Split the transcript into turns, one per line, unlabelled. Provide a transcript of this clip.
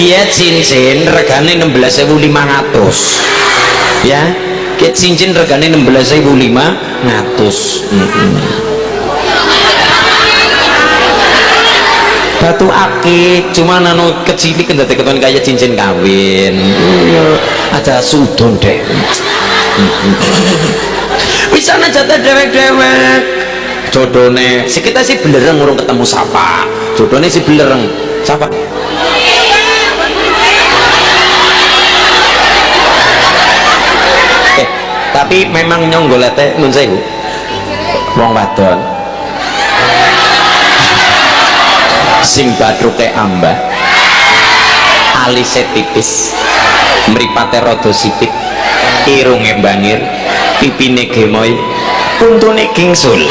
iya cincin regane 16.500 ya Ki cincin regane 16.500 mm batu akik cuma anu kecil kan dadi keton kayak cincin kawin. Iya ada sudon deh bisa aja dewek-dewek. Jodohnya si kita sih belereng ngurung ketemu siapa jodohnya si belereng. Siapa tapi memang nyonggolete nun sewu wong wadon. Sing badruke ambah. Alise tipis. Mripate rada sipit irunge bangir pipine gemoy. Untune gingsul